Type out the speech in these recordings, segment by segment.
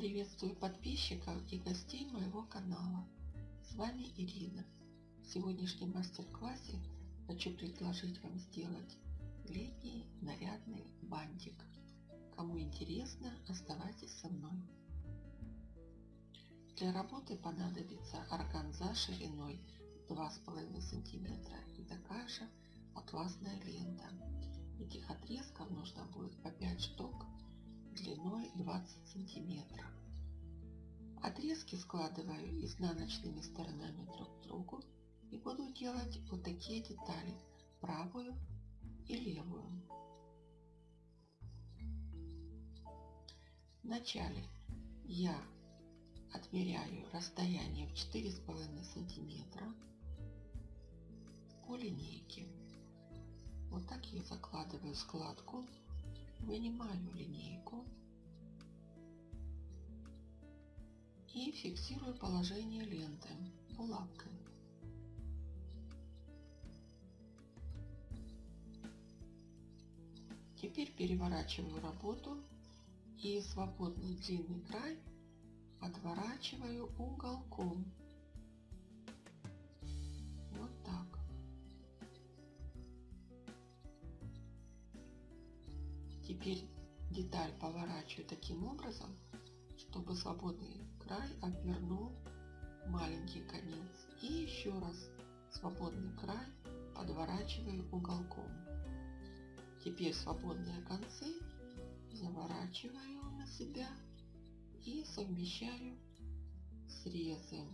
Приветствую подписчиков и гостей моего канала. С вами Ирина. В сегодняшнем мастер-классе хочу предложить вам сделать летний нарядный бантик. Кому интересно, оставайтесь со мной. Для работы понадобится органза шириной 2,5 см и такая же атласная лента. Этих отрезков нужно будет по 5 штук длиной 20 сантиметров. Отрезки складываю изнаночными сторонами друг к другу и буду делать вот такие детали, правую и левую. Вначале я отмеряю расстояние в 4,5 сантиметра по линейке. Вот так я закладываю складку вынимаю линейку и фиксирую положение ленты булавкой. Теперь переворачиваю работу и свободный длинный край отворачиваю уголком Теперь деталь поворачиваю таким образом, чтобы свободный край обвернул маленький конец. И еще раз свободный край подворачиваю уголком. Теперь свободные концы заворачиваю на себя и совмещаю срезы.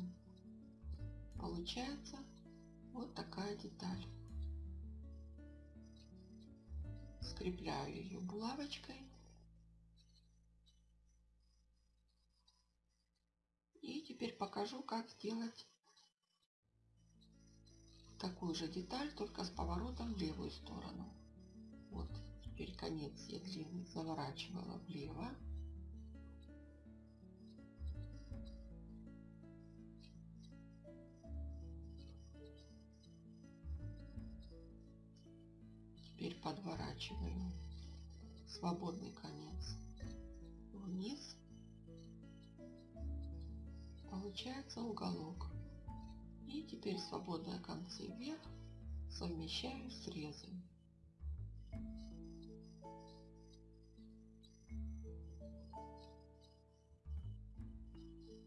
Получается вот такая деталь. Скрепляю ее булавочкой. И теперь покажу, как сделать такую же деталь, только с поворотом в левую сторону. Вот, теперь конец я длинный заворачивала влево. Теперь подворачиваю свободный конец вниз. Получается уголок. И теперь свободные концы вверх совмещаю срезом.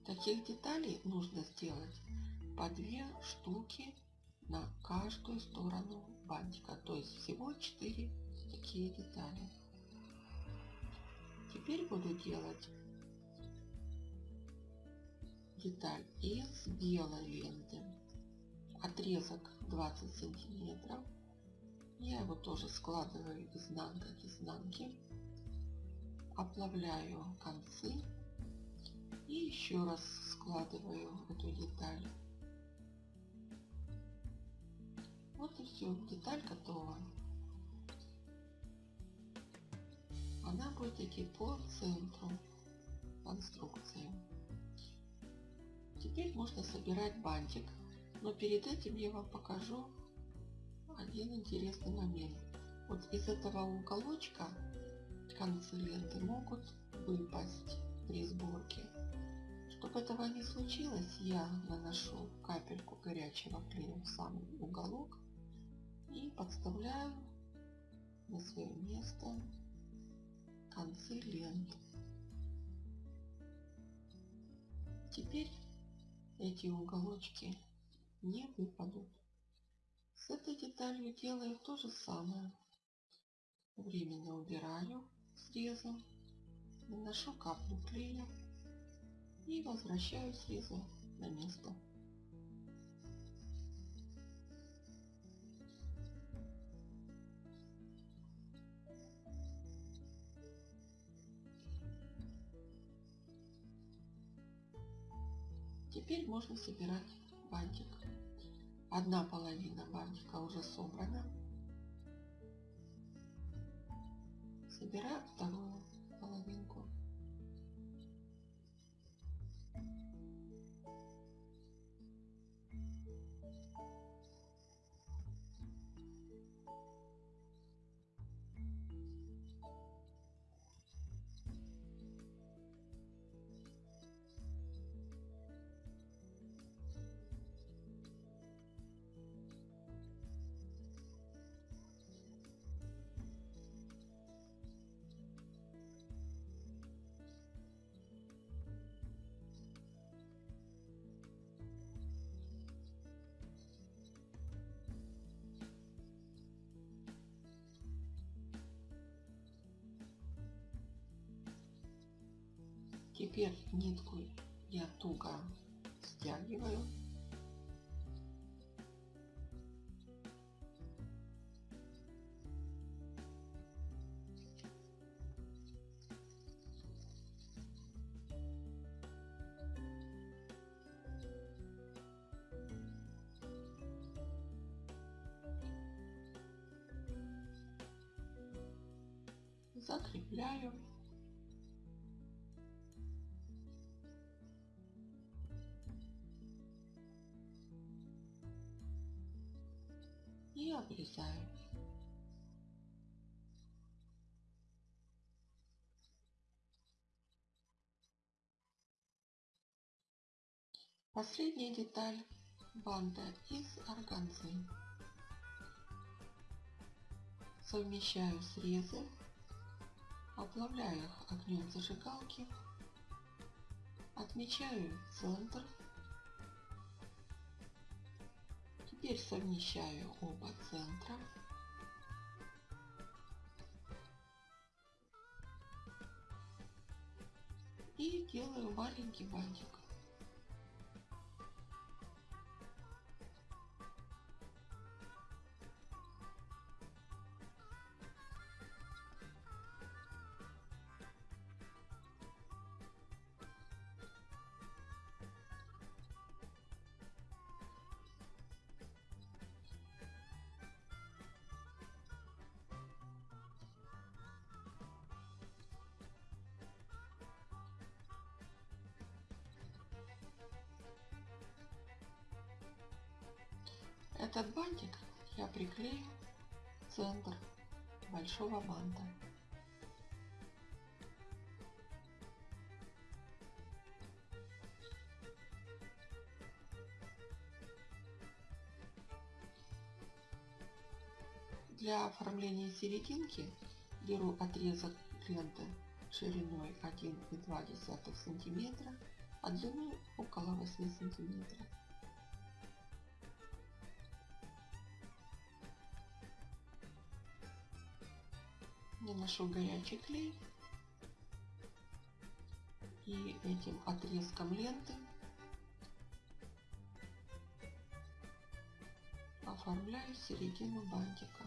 Таких деталей нужно сделать по две штуки на каждую сторону бантика. То есть всего 4 такие детали. Теперь буду делать деталь из белой ленты. Отрезок 20 сантиметров. Я его тоже складываю изнанка к изнанке. Оплавляю концы. И еще раз складываю эту деталь Вот и все, деталь готова. Она будет идти по центру конструкции. Теперь можно собирать бантик, но перед этим я вам покажу один интересный момент. Вот из этого уголочка концы ленты могут выпасть при сборке. Чтобы этого не случилось, я наношу капельку горячего клея в самый уголок подставляю на свое место концы лент. Теперь эти уголочки не выпадут. С этой деталью делаю то же самое. Временно убираю срезом, наношу каплю клея и возвращаю срезы на место. Теперь можно собирать бантик. Одна половина бантика уже собрана. Собираю вторую половинку. Теперь нитку я туго стягиваю. закрепляю. И обрезаю. Последняя деталь банда из органзы. Совмещаю срезы Оплавляю их огнем зажигалки. Отмечаю центр. Теперь совмещаю оба центра. И делаю маленький бантик. Этот бантик я приклею в центр большого банта. Для оформления серединки беру отрезок ленты шириной 1,2 сантиметра, а длиной около 8 сантиметров. Наношу горячий клей и этим отрезком ленты оформляю середину бантика.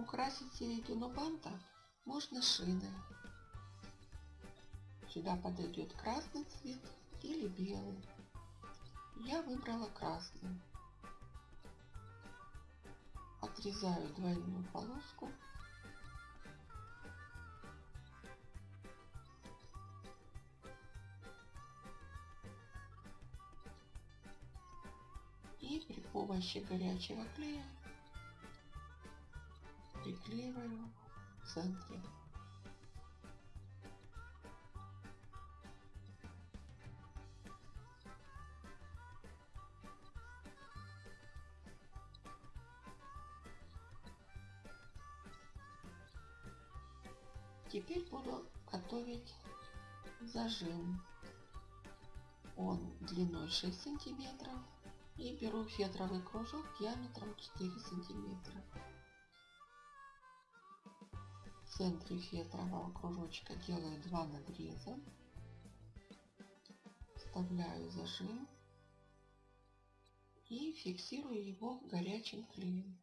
Украсить середину банта можно шиной. Сюда подойдет красный цвет или белый. Я выбрала красный. Отрезаю двойную полоску. И при помощи горячего клея приклеиваю в центре. Теперь буду готовить зажим. Он длиной 6 сантиметров и беру фетровый кружок диаметром 4 сантиметра центре фетрового кружочка делаю два надреза, вставляю зажим и фиксирую его горячим клеем.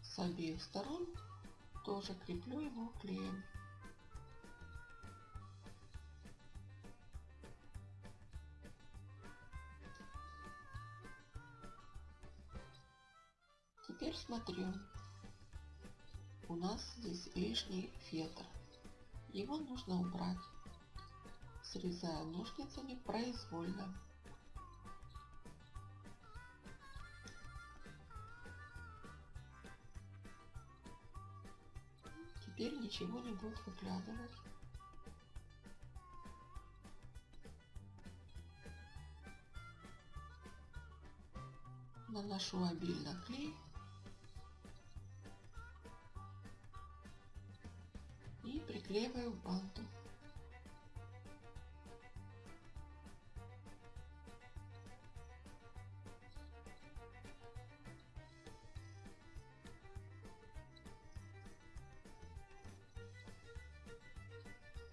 С обеих сторон тоже креплю его клеем. Теперь смотрю. У нас здесь лишний фетр. Его нужно убрать. Срезаю ножницами произвольно. теперь ничего не будет выглядывать. Наношу обильно клей. К банту.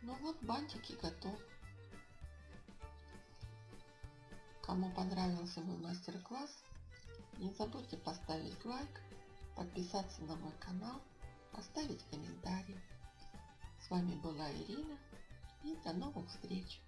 Ну вот бантики готовы. Кому понравился мой мастер-класс, не забудьте поставить лайк, подписаться на мой канал, оставить комментарий. С вами была Ирина и до новых встреч!